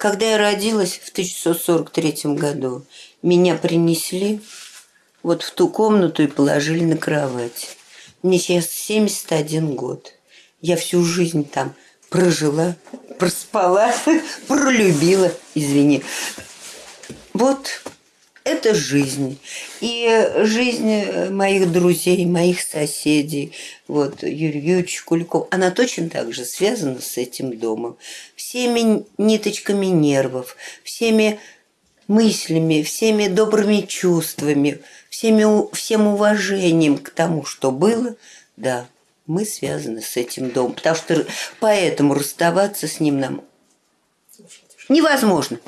Когда я родилась в 1943 году, меня принесли вот в ту комнату и положили на кровать. Мне сейчас 71 год. Я всю жизнь там прожила, проспала, пролюбила, извини. Вот это жизнь. И жизнь моих друзей, моих соседей, вот Юрий Юрьевич Куликов, она точно так же связана с этим домом. Всеми ниточками нервов, всеми мыслями, всеми добрыми чувствами, всеми, всем уважением к тому, что было, да, мы связаны с этим домом. Потому что поэтому расставаться с ним нам невозможно.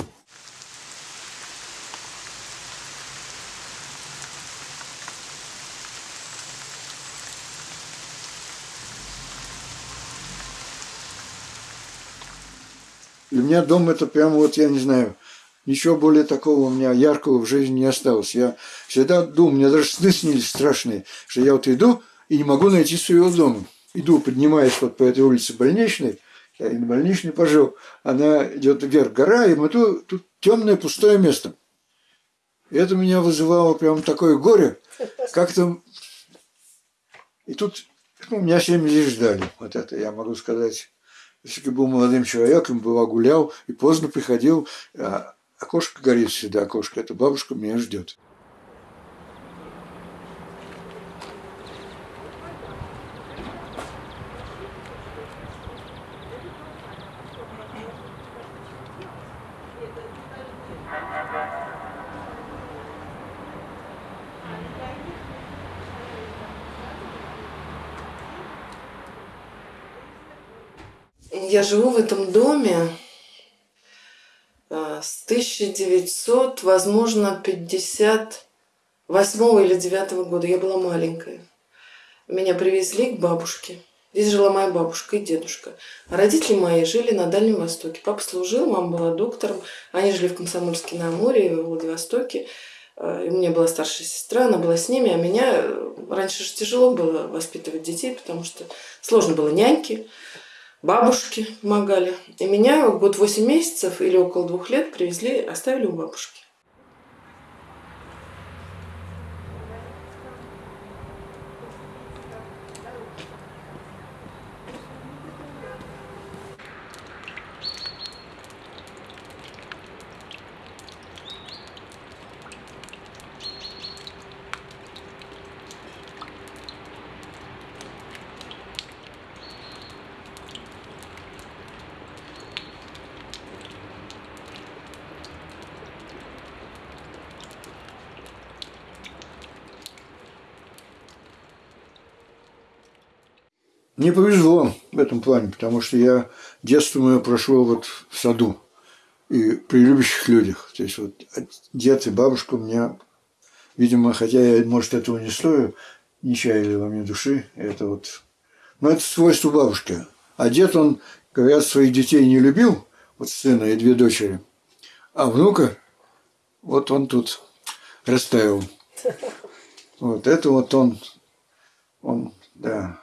Для меня дом это прямо вот, я не знаю, ничего более такого у меня яркого в жизни не осталось. Я всегда думаю, мне даже сны снились страшные, что я вот иду и не могу найти своего дома. Иду, поднимаюсь вот по этой улице больничной, я и на больничной пожил, она идет вверх гора, и мы тут, тут темное пустое место. И это меня вызывало прям такое горе, как-то... И тут ну, меня семь лишь ждали, вот это я могу сказать. Если был молодым человеком, была гулял и поздно приходил, а окошко горит всегда, окошко, это бабушка меня ждет. Я живу в этом доме э, с 1900, возможно, 58 или 9 года. Я была маленькая. Меня привезли к бабушке. Здесь жила моя бабушка и дедушка. А родители мои жили на Дальнем Востоке. Папа служил, мама была доктором. Они жили в Комсомольске на море, в Владивостоке. Э, и у меня была старшая сестра, она была с ними, а меня э, раньше же тяжело было воспитывать детей, потому что сложно было няньки бабушки помогали. И меня год восемь месяцев или около двух лет привезли, оставили у бабушки. Мне повезло в этом плане, потому что я детство мое прошло вот в саду и при любящих людях. То есть вот дед и бабушка у меня, видимо, хотя я, может, этого не стою, не чаяли во мне души. Это вот... Но это свойство бабушки. А дед, он, говорят, своих детей не любил, вот сына и две дочери. А внука, вот он тут расставил. Вот это вот он, он, да,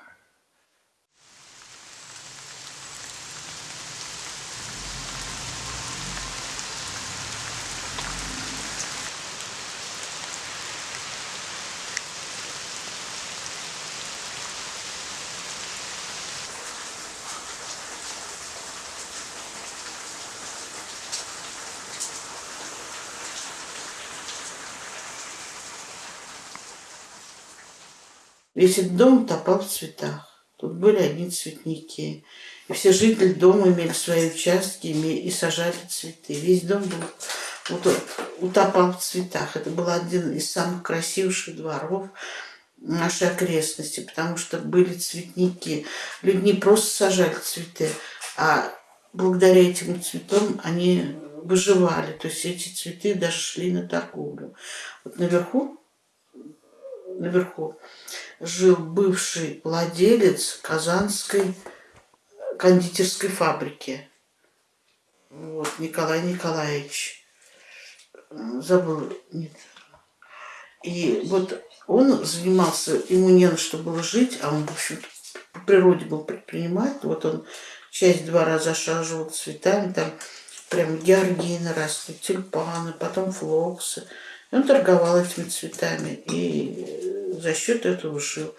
Весь дом топал в цветах. Тут были одни цветники. И все жители дома имели свои участки и сажали цветы. Весь дом был утопал в цветах. Это был один из самых красивейших дворов нашей окрестности, потому что были цветники. Люди не просто сажали цветы, а благодаря этим цветам они выживали. То есть эти цветы даже шли на торговлю. Вот наверху, наверху жил бывший владелец Казанской кондитерской фабрики. Вот, Николай Николаевич. Забыл. Нет. И вот он занимался, ему не на что было жить, а он, в общем по природе был предприниматель. Вот он часть двора зашаживал цветами, там прям георгины росли, тюльпаны, потом флоксы. Он торговал этими цветами и за счет этого жил.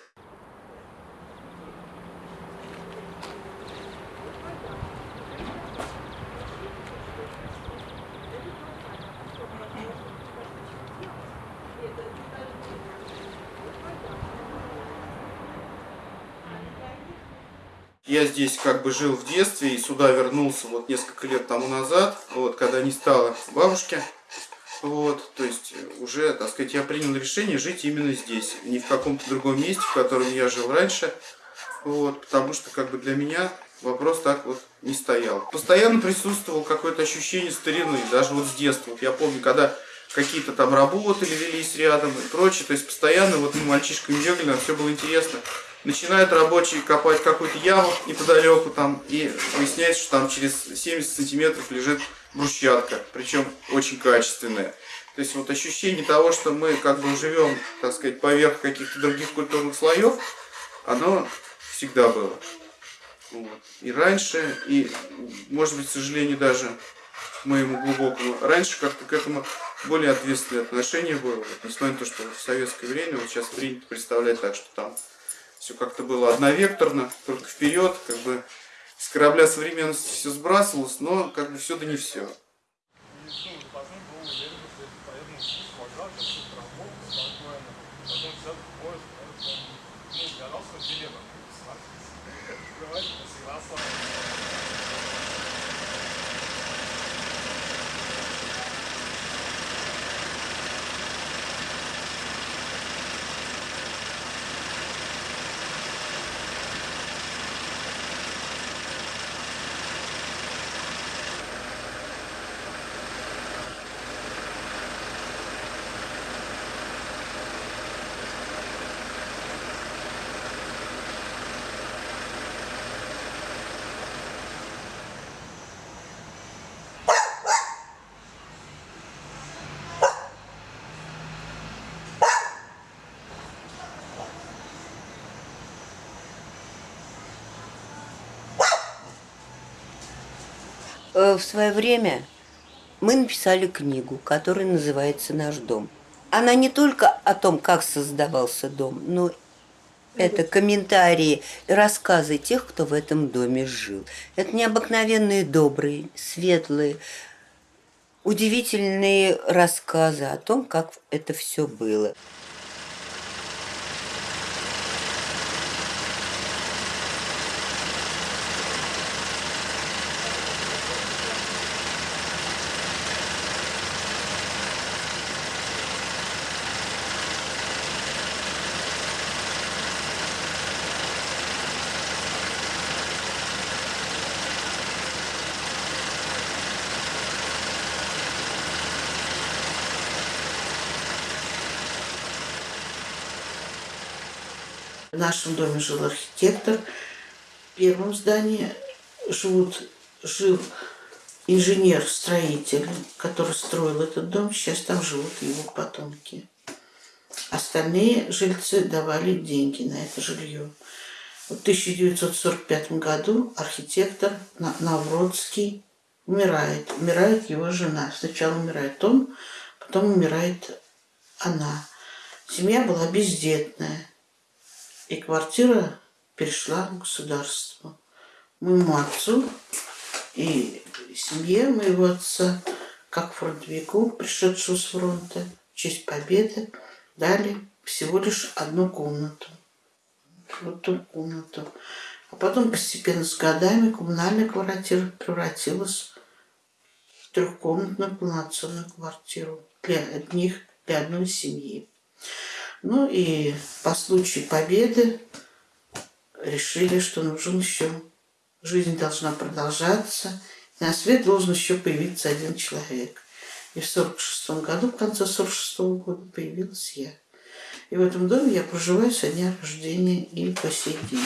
Я здесь как бы жил в детстве и сюда вернулся вот несколько лет тому назад, вот, когда не стало бабушки. Вот, то есть уже, так сказать, я принял решение жить именно здесь, не в каком-то другом месте, в котором я жил раньше. Вот, потому что как бы для меня вопрос так вот не стоял. Постоянно присутствовало какое-то ощущение старины, даже вот с детства. Вот я помню, когда какие-то там работы велись рядом и прочее, то есть постоянно вот мы мальчишками бегали, нам все было интересно. Начинают рабочие копать какую-то яму неподалеку там, и выясняется, что там через 70 сантиметров лежит брусчатка, причем очень качественная. То есть вот ощущение того, что мы как бы живем, так сказать, поверх каких-то других культурных слоев, оно всегда было. Вот. И раньше, и, может быть, к сожалению, даже моему глубокому, раньше как-то к этому более ответственное отношение было. Вот, несмотря на то, что в советское время, вот сейчас принято представлять так, что там все как-то было одновекторно, только вперед, как бы корабля современности все сбрасывалось, но как бы все да не все. В свое время мы написали книгу, которая называется «Наш дом». Она не только о том, как создавался дом, но это комментарии, рассказы тех, кто в этом доме жил. Это необыкновенные, добрые, светлые, удивительные рассказы о том, как это все было. Нашем доме жил архитектор. В первом здании живут, жил инженер-строитель, который строил этот дом. Сейчас там живут его потомки. Остальные жильцы давали деньги на это жилье. В 1945 году архитектор На- Навродский умирает. Умирает его жена. Сначала умирает он, потом умирает она. Семья была бездетная. И квартира перешла к государству. Моему отцу и семье моего отца, как фронтовику, пришедшему с фронта, в честь победы, дали всего лишь одну комнату. Вот ту комнату. А потом постепенно с годами коммунальная квартира превратилась в трехкомнатную полноценную квартиру для одних, для одной семьи. Ну и по случаю победы решили, что нужен еще, жизнь должна продолжаться, на свет должен еще появиться один человек. И в 46 году, в конце 46 года появилась я. И в этом доме я проживаю со дня рождения и по сей день.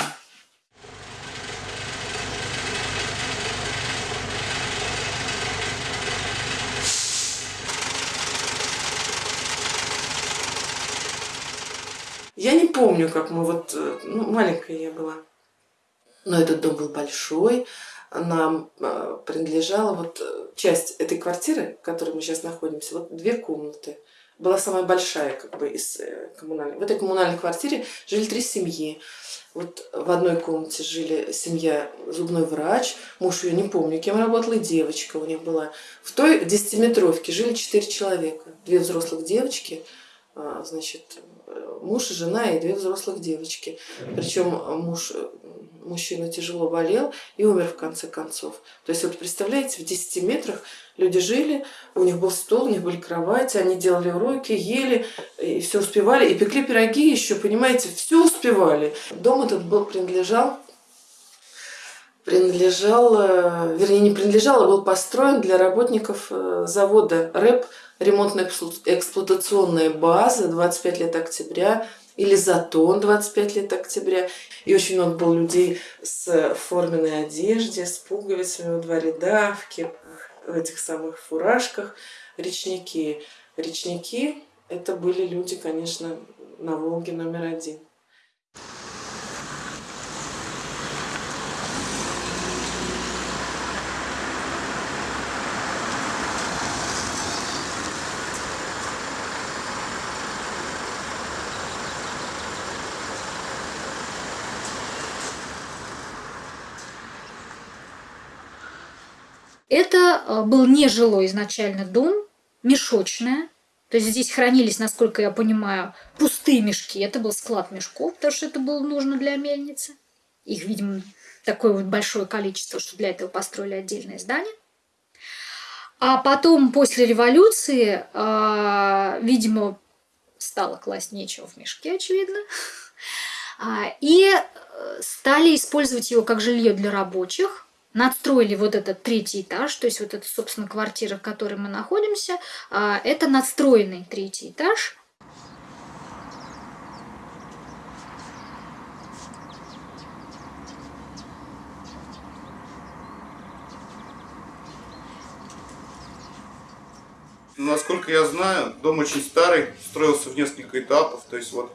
Я не помню, как мы вот... э, Ну, маленькая я была. Но этот дом был большой. Нам э, принадлежала вот э, часть этой квартиры, в которой мы сейчас находимся, вот две комнаты. Была самая большая как бы из коммунальной. В этой коммунальной квартире жили три семьи. Вот в одной комнате жили семья зубной врач, муж ее не помню, кем работала, и девочка у них была. В той десятиметровке жили четыре человека. Две взрослых девочки, значит, муж и жена и две взрослых девочки. Причем муж, мужчина тяжело болел и умер в конце концов. То есть вот представляете, в 10 метрах люди жили, у них был стол, у них были кровати, они делали уроки, ели, и все успевали, и пекли пироги еще, понимаете, все успевали. Дом этот был принадлежал принадлежал, э, вернее, не принадлежал, а был построен для работников э, завода РЭП, ремонтно-эксплуатационная база, 25 лет октября, или Затон, 25 лет октября. И очень много было людей с форменной одежде, с пуговицами в два ряда, в кепках, в этих самых фуражках. Речники. Речники – это были люди, конечно, на Волге номер один. Это э, был нежилой изначально дом, мешочная. То есть здесь хранились, насколько я понимаю, пустые мешки. Это был склад мешков, потому что это было нужно для мельницы. Их, видимо, такое вот большое количество, что для этого построили отдельное здание. А потом, после революции, э, видимо, стало класть нечего в мешки, очевидно. А, и э, стали использовать его как жилье для рабочих надстроили вот этот третий этаж, то есть вот эта, собственно, квартира, в которой мы находимся, а, это надстроенный третий этаж. Насколько я знаю, дом очень старый, строился в несколько этапов, то есть вот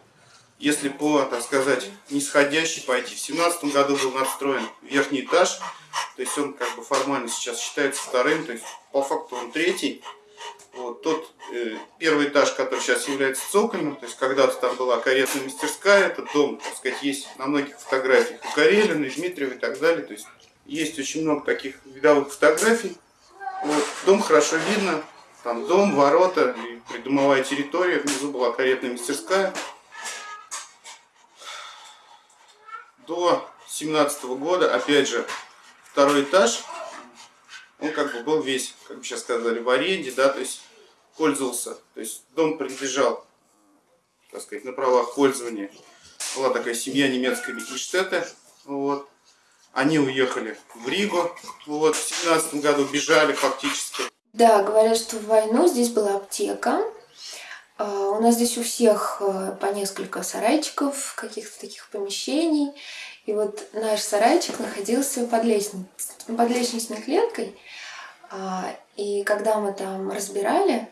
если по, так сказать, нисходящей пойти, в семнадцатом году был надстроен верхний этаж, то есть он как бы формально сейчас считается вторым, то есть по факту он третий. Вот тот э, первый этаж, который сейчас является цокольным, то есть когда-то там была каретная мастерская, этот дом, так сказать, есть на многих фотографиях у Карелина, и Дмитриева и так далее. То есть есть очень много таких видовых фотографий. Вот, дом хорошо видно, там дом, ворота, и придомовая территория, внизу была каретная мастерская. До 17 года, опять же, второй этаж, он как бы был весь, как бы сейчас сказали, в аренде, да, то есть пользовался, то есть дом принадлежал, так сказать, на правах пользования. Была такая семья немецкая Микельштетте, вот. Они уехали в Ригу, вот, в семнадцатом году бежали фактически. Да, говорят, что в войну здесь была аптека. А, у нас здесь у всех э, по несколько сарайчиков, каких-то таких помещений. И вот наш сарайчик находился под, лестниц... под лестничной клеткой. А, и когда мы там разбирали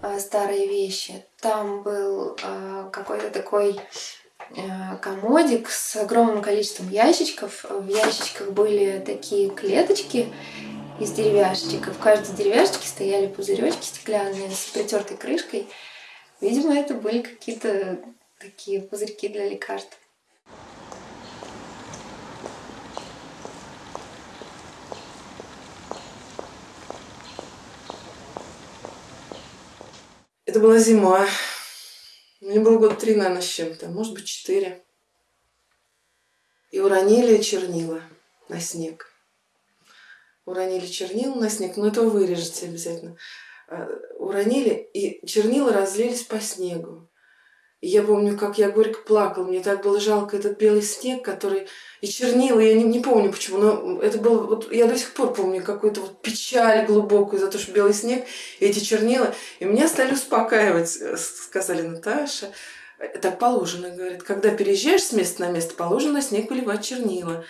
а, старые вещи, там был а, какой-то такой комодик с огромным количеством ящичков. В ящичках были такие клеточки из деревяшечек. И в каждой деревяшечке стояли пузыречки стеклянные с притертой крышкой. Видимо, это были какие-то такие пузырьки для лекарств. Это была зима. Мне было год три, наверное, с чем-то, может быть, четыре. И уронили чернила на снег. Уронили чернила на снег, но это вы вырежете обязательно. А, уронили, и чернила разлились по снегу. Я помню, как я горько плакала. Мне так было жалко этот белый снег, который... И чернила, я не, не помню почему, но это было... Вот я до сих пор помню какую-то вот печаль глубокую за то, что белый снег, и эти чернила. И меня стали успокаивать. Э, сказали, Наташа, так положено, говорит. Когда переезжаешь с места на место, положено снег выливать чернила.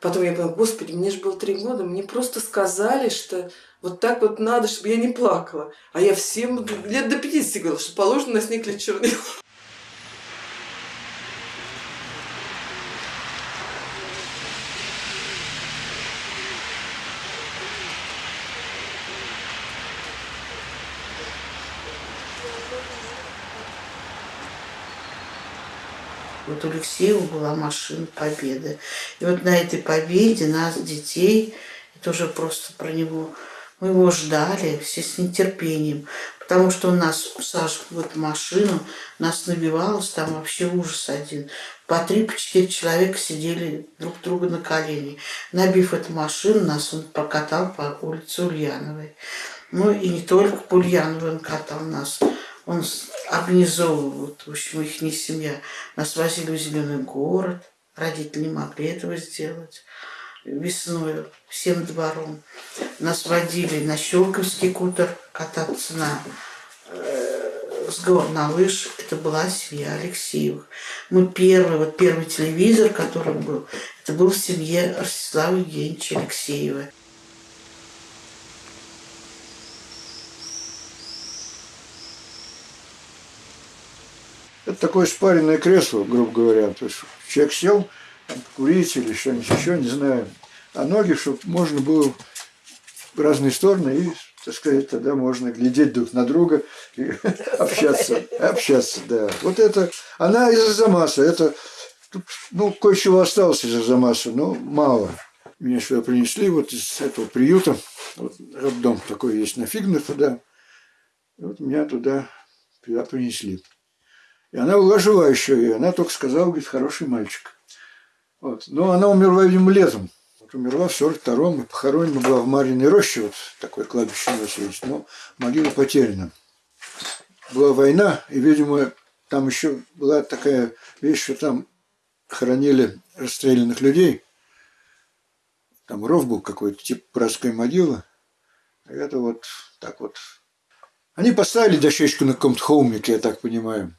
Потом я поняла, господи, мне же было три года, мне просто сказали, что вот так вот надо, чтобы я не плакала. А я всем лет до 50 говорила, что положено на снег лить чернила. Вот у Алексеева была машина Победы. И вот на этой Победе нас, детей, это уже просто про него, мы его ждали все с нетерпением. Потому что он нас усаживал в эту машину, нас набивалось, там вообще ужас один. По три, по четыре человека сидели друг друга на колени. Набив эту машину, нас он прокатал по улице Ульяновой. Ну и не только по Ульяновой он катал нас. Он организовывал, вот, в общем, их не семья. Нас возили в Зеленый город. Родители не могли этого сделать весной всем двором. Нас водили на Щелковский кутер кататься на э, с гор на лыж. Это была семья Алексеевых. Мы первый, вот первый телевизор, который был, это был в семье Ростислава Евгеньевича Алексеева. Это такое спаренное кресло, грубо говоря. То есть человек сел, курить или что-нибудь еще, не знаю. А ноги, чтобы можно было в разные стороны и, так сказать, тогда можно глядеть друг на друга и общаться. Общаться, да. Вот это, она из Арзамаса, это, ну, кое-чего осталось из Арзамаса, но мало. Меня сюда принесли вот из этого приюта, вот роддом такой есть на Фигнах туда. Вот меня туда, туда принесли. И она была жива еще, и она только сказала, говорит, хороший мальчик. Вот. Но она умерла, видимо, летом. Вот умерла в 42-м, и похоронена была в Марьиной роще, вот такое кладбище у нас есть, но могила потеряна. Была война, и, видимо, там еще была такая вещь, что там хоронили расстрелянных людей. Там ров был какой-то, типа братской могилы. И это вот так вот. Они поставили дощечку на каком-то холмике, я так понимаю.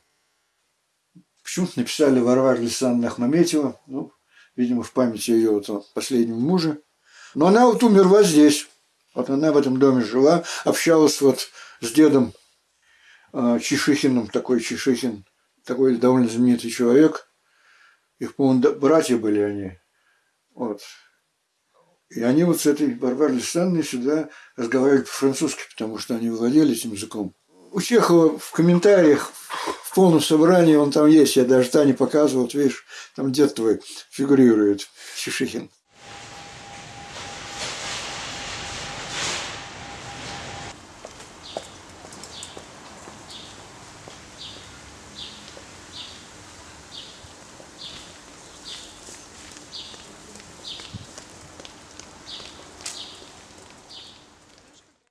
Почему-то написали Варвара Александровна Ахмаметьева, ну, видимо, в памяти ее вот, последнего мужа. Но она вот умерла здесь. Вот она в этом доме жила, общалась вот с дедом э, Чешихиным, такой Чешихин, такой довольно знаменитый человек. Их, по-моему, братья были они. Вот. И они вот с этой Варварой Александровной сюда разговаривали по-французски, потому что они владели этим языком. У Чехова в комментариях в полном собрании он там есть, я даже Тане показывал, вот видишь, там дед твой фигурирует, Чешихин.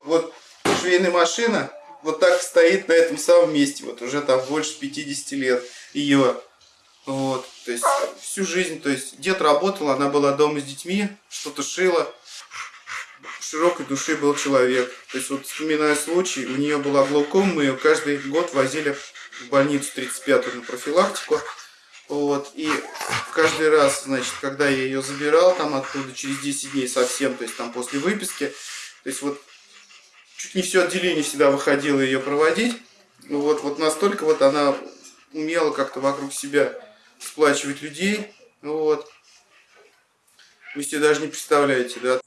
Вот швейная машина вот так стоит на этом самом месте, вот уже там больше 50 лет ее. Вот, то есть всю жизнь, то есть дед работал, она была дома с детьми, что-то шила. Широкой души был человек. То есть вот вспоминая случай, у нее была глаукома, мы ее каждый год возили в больницу 35-ю на профилактику. Вот, и каждый раз, значит, когда я ее забирал там оттуда через 10 дней совсем, то есть там после выписки, то есть вот чуть не все отделение всегда выходило ее проводить. Ну вот, вот настолько вот она умела как-то вокруг себя сплачивать людей. Вот. Вы себе даже не представляете, да?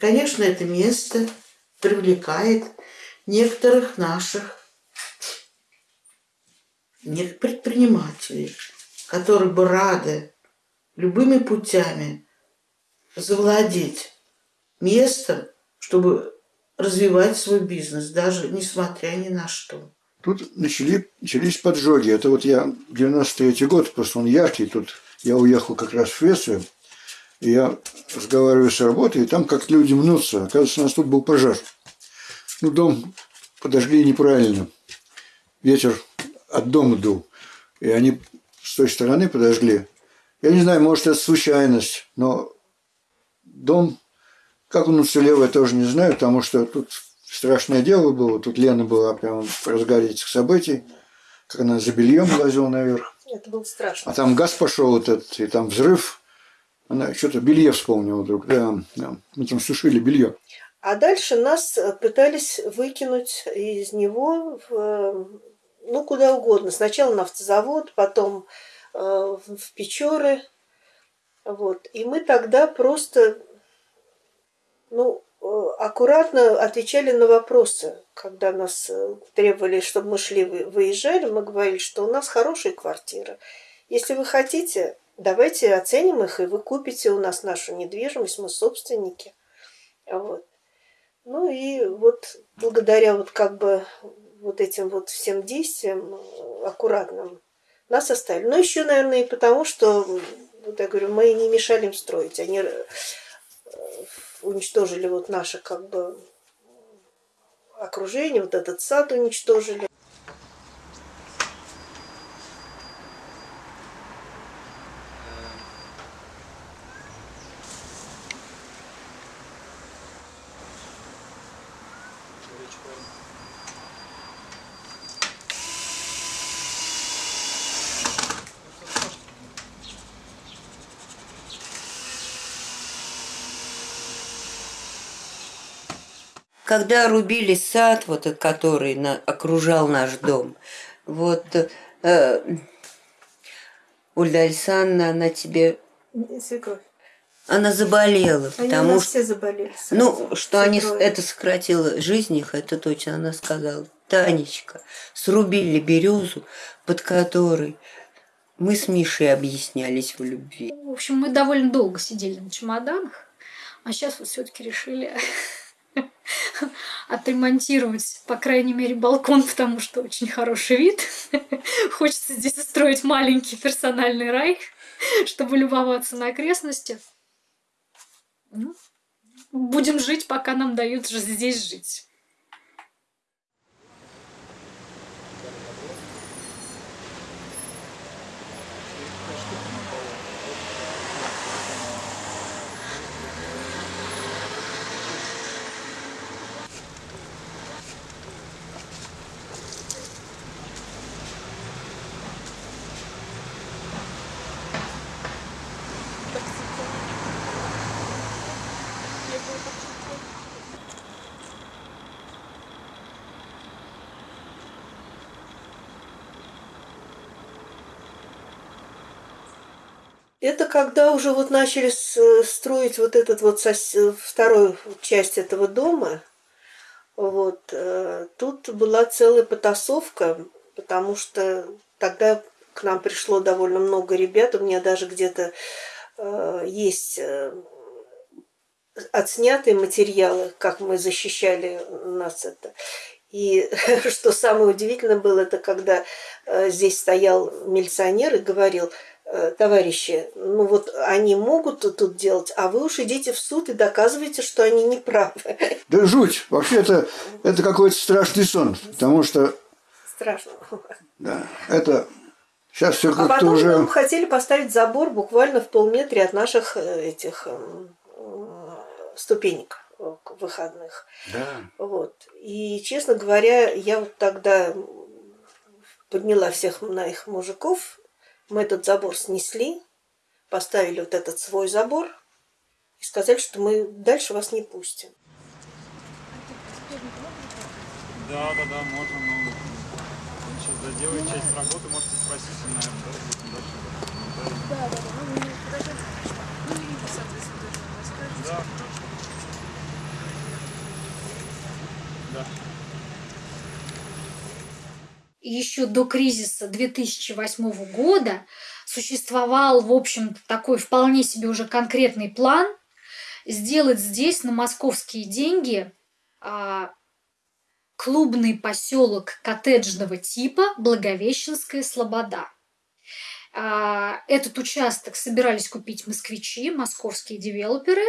Конечно, это место привлекает некоторых наших предпринимателей, которые бы рады любыми путями завладеть местом, чтобы развивать свой бизнес, даже несмотря ни на что. Тут начали, начались поджоги. Это вот я 93 год, просто он яркий. Тут я уехал как раз в Швецию. И я разговариваю с работой, и там как люди мнутся. Оказывается, у нас тут был пожар. Ну, дом подожгли неправильно. Ветер от дома дул. И они с той стороны подожгли. Я не знаю, может, это случайность, но дом, как он уцелел, я тоже не знаю, потому что тут страшное дело было. Тут Лена была прямо в разгаре этих событий, как она за бельем лазила наверх. Это было страшно. А там газ пошел этот, и там взрыв. Она что-то белье вспомнила вдруг. Да, да. Мы там сушили белье. А дальше нас э, пытались выкинуть из него в, э, ну, куда угодно. Сначала на автозавод, потом э, в Печоры. Вот. И мы тогда просто ну, э, аккуратно отвечали на вопросы. Когда нас э, требовали, чтобы мы шли, вы- выезжали, мы говорили, что у нас хорошие квартиры. Если вы хотите, давайте оценим их, и вы купите у нас нашу недвижимость, мы собственники. Вот. Ну и вот благодаря вот как бы вот этим вот всем действиям э, аккуратным нас оставили. Но еще, наверное, и потому, что, вот я говорю, мы не мешали им строить. Они э, уничтожили вот наше как бы окружение, вот этот сад уничтожили. Когда рубили сад, вот этот, который на- окружал наш дом, вот э, Ольга Александровна, она тебе, Свекровь. она заболела, Они потому что, все заболели. сразу. ну, что они, Свекровь. это сократило жизнь их, это точно, она сказала. Танечка, срубили березу, под которой мы с Мишей объяснялись в любви. В общем, мы довольно долго сидели на чемоданах, а сейчас вот все-таки решили отремонтировать, по крайней мере, балкон, потому что очень хороший вид. Хочется здесь устроить маленький персональный рай, чтобы любоваться на окрестности. Ну, будем жить, пока нам дают здесь жить. Это когда уже вот начали строить вот этот вот сос- вторую часть этого дома. Вот э, тут была целая потасовка, потому что тогда к нам пришло довольно много ребят. У меня даже где-то э, есть э, отснятые материалы, как мы защищали нас это. И что самое удивительное было, это когда здесь стоял милиционер и говорил, товарищи, ну вот они могут тут делать, а вы уж идите в суд и доказывайте, что они не правы. Да жуть. Вообще это, это какой-то страшный сон. Потому что, Страшно. да, это сейчас все А как-то потом уже... нам хотели поставить забор буквально в полметре от наших э, этих м, ступенек э, выходных. Да. Вот. И, честно говоря, я вот тогда подняла всех на их мужиков. Мы этот забор снесли, поставили вот этот свой забор и сказали, что мы дальше вас не пустим. Да, да, да, можно, но сейчас доделать часть работы, можете спросить, и, наверное, да, дальше. Да, да, да. Да, Да. Еще до кризиса 2008 года существовал, в общем такой вполне себе уже конкретный план сделать здесь на московские деньги а, клубный поселок коттеджного типа Благовещенская Слобода. А, Этот участок собирались купить москвичи, московские девелоперы.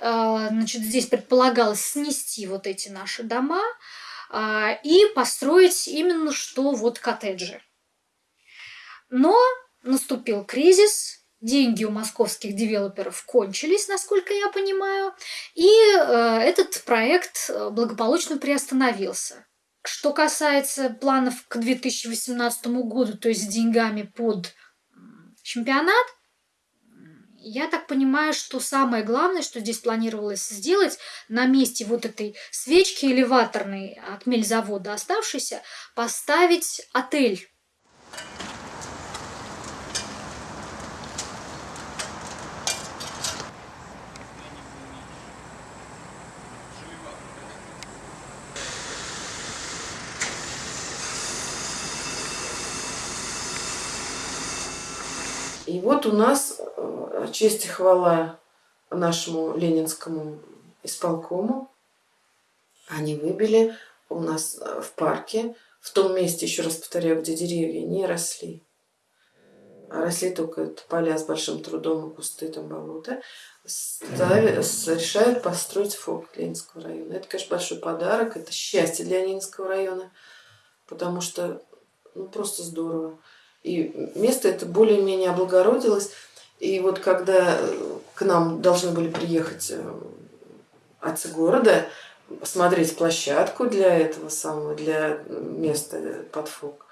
А, Значит, здесь предполагалось снести вот эти наши дома и построить именно что вот коттеджи. Но наступил кризис, деньги у московских девелоперов кончились, насколько я понимаю, и э, этот проект э, благополучно приостановился. Что касается планов к 2018 году, то есть с деньгами под чемпионат, я так понимаю, что самое главное, что здесь планировалось сделать, на месте вот этой свечки элеваторной от мельзавода оставшейся, поставить отель. И вот у нас честь и хвала нашему ленинскому исполкому. Они выбили у нас э, в парке, в том месте, еще раз повторяю, где деревья не росли, а росли только поля с большим трудом и кусты, там болота, ставят, решают построить форт Ленинского района. Это, конечно, большой подарок, это счастье для Ленинского района, потому что ну, просто здорово. И место это более-менее облагородилось. И вот когда э, к нам должны были приехать э, отцы города, смотреть площадку для этого самого, для места под фок,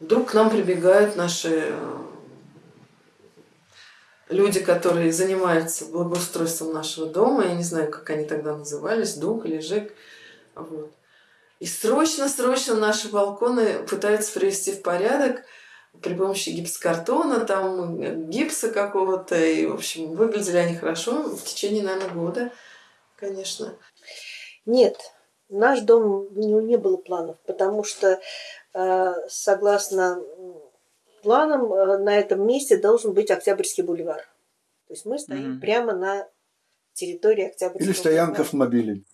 вдруг к нам прибегают наши э, люди, которые занимаются благоустройством нашего дома, я не знаю, как они тогда назывались, ДУК или ЖЭК, вот. И срочно-срочно наши балконы пытаются привести в порядок при помощи гипсокартона, там гипса какого-то. И, в общем, выглядели они хорошо в течение, наверное, года, конечно. Нет, наш дом у него не было планов, потому что э, согласно планам э, на этом месте должен быть Октябрьский бульвар. То есть мы стоим Мгм. прямо на территории Октябрьского Или стоянка бульвара. автомобилей.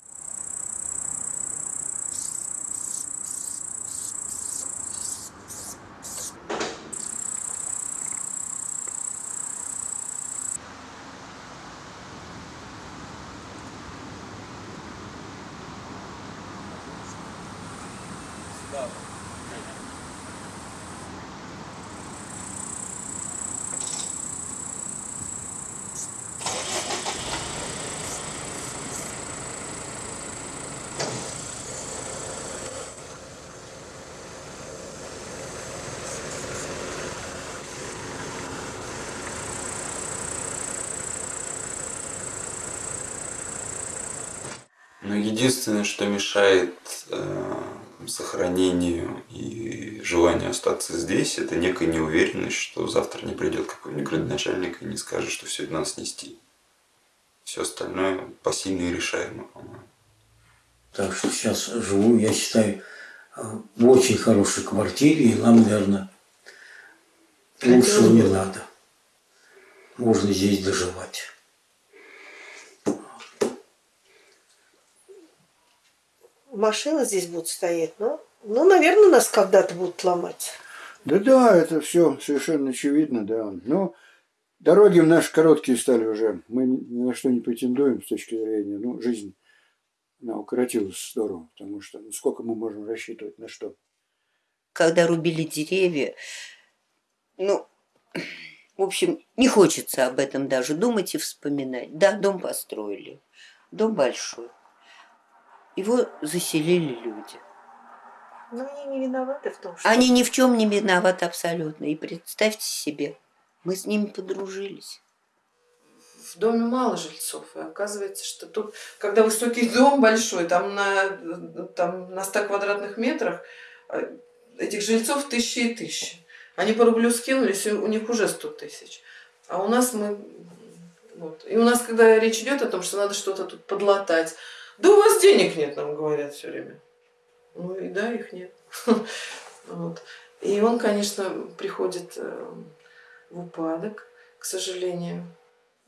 Но единственное, что мешает э, сохранению и желанию остаться здесь, это некая неуверенность, что завтра не придет какой-нибудь градоначальник и не скажет, что все это надо снести. Все остальное посильно и решаемо, по-моему. Так что сейчас живу, я считаю, э, в очень хорошей квартире, и нам, наверное, лучшего не надо. Можно здесь доживать. Машины здесь будут стоять, но, ну, наверное, нас когда-то будут ломать. Да-да, это все совершенно очевидно, да. Но дороги наши короткие стали уже. Мы ни на что не претендуем с точки зрения, ну, жизнь, она укоротилась здорово, потому что ну, сколько мы можем рассчитывать на что? Когда рубили деревья, ну, в общем, не хочется об этом даже думать и вспоминать. Да, дом построили, дом большой. Его заселили люди. Но они не виноваты в том, что... Они ни в чем не виноваты абсолютно. И представьте себе, мы с ними подружились. В доме мало жильцов, и оказывается, что тут, когда высокий дом большой, там на, там на 100 квадратных метрах, э, этих жильцов тысячи и тысячи. Они по рублю скинулись, и у них уже 100 тысяч. А у нас мы... Вот. И у нас, когда речь идет о том, что надо что-то тут подлатать, да у вас денег нет, нам говорят все время. Ну и да, их нет. Вот. И он, конечно, приходит э, в упадок, к сожалению.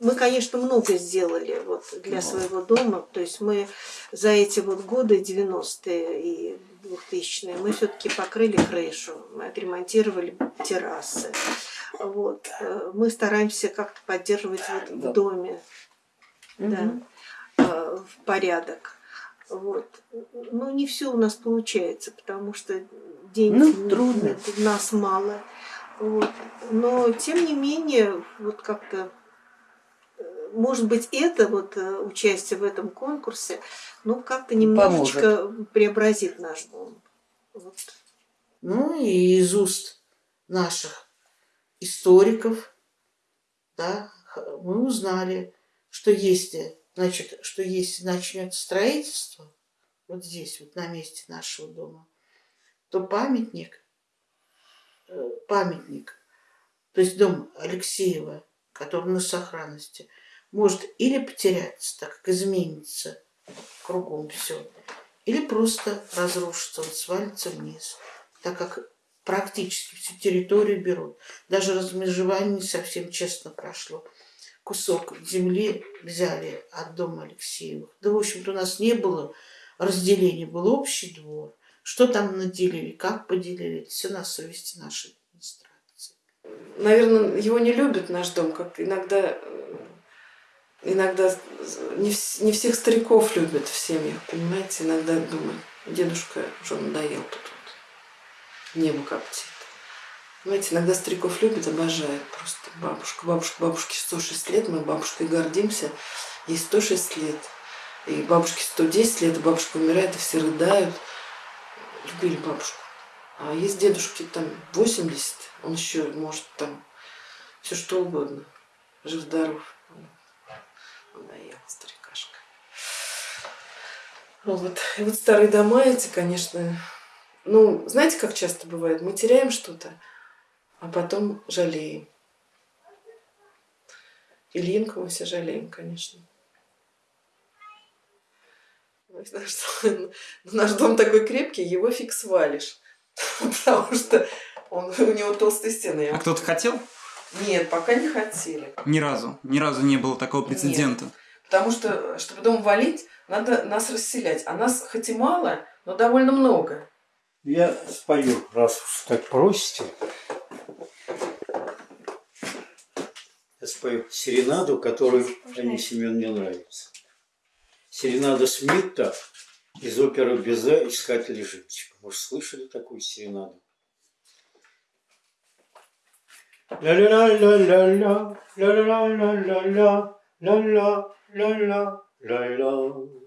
мы, конечно, много сделали вот для своего дома. То есть мы за эти вот годы, 90-е и 2000-е, мы все-таки покрыли крышу, мы отремонтировали террасы. Вот. Э, Мы стараемся как-то поддерживать вот в доме да, э, в порядок. Вот. Но не все у нас получается, потому что денег Ну, трудно. у нас мало. Вот. Но тем не менее, вот как-то э, может быть, это вот э, участие в этом конкурсе, ну, как-то немножечко преобразит наш дом. Вот. Ну и из уст наших историков, да, мы узнали, что если, значит, что если начнется строительство, вот здесь, вот на месте нашего дома, то памятник, э, памятник, то есть дом Алексеева, который на сохранности, может или потеряться, так как изменится кругом все, или просто разрушится, вот свалится вниз, так как практически всю территорию берут. Даже размежевание не совсем честно прошло. Кусок земли взяли от дома Алексеевых. Да, в общем-то, у нас не было разделения, был общий двор. Что там наделили, как поделили, все на совести нашей администрации. Наверное, его не любит наш дом, как иногда, э, иногда не, не всех стариков любят в семьях, понимаете? Иногда думаю, дедушка уже надоел тут вот. Небо коптит. Понимаете, иногда стариков любят, обожают просто бабушка. Бабушка, бабушке 106 лет, мы бабушкой гордимся. Ей 106 лет. И бабушке 110 лет, бабушка умирает, и все рыдают. Любили бабушку. А есть дедушки там 80, он еще может там все что угодно. Жив-здоров. Надоел, старикашка. Вот. И вот старые дома эти, конечно, ну, знаете, как часто бывает? Мы теряем что-то, а потом жалеем. Ильинку мы все жалеем, конечно. Наш, дом- наш дом такой крепкий, его фиг свалишь. Потому что он, у него толстые стены. А кто-то хотел? нет, пока не хотели. Ни разу. Ни разу не было такого прецедента. Потому что, чтобы дом валить, надо нас расселять. А нас хоть и мало, но довольно много. Я спою, раз уж так просите. Я спою серенаду, которую Анне Семен мне нравится. Серенада Смитта из оперы Безе «Искатели жемчуга». Может, слышали такую серенаду? Ля-ля-ля-ля-ля, ля-ля-ля-ля-ля, ля-ля-ля-ля-ля-ля.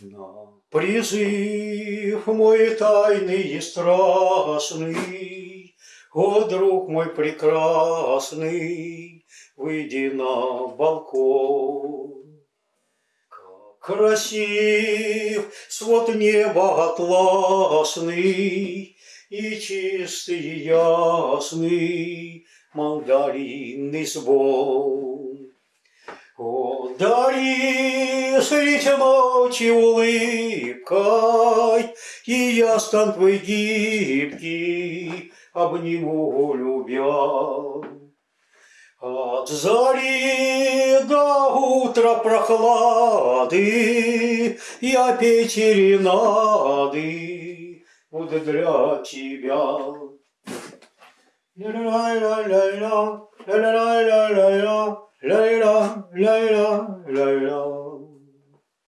На призыв мой тайный и страстный, О, друг мой прекрасный, выйди на балкон. Как красив свод неба атласный, И чистый и ясный мандаринный звон. О, дари средь ночи улыбкой, И я стан твой гибкий, обниму любя. От зари до утра прохлады Я петь ренады буду для тебя. Ля-ля-ля-ля-ля, ля-ля-ля-ля-ля, ля-ля-ля-ля-ля,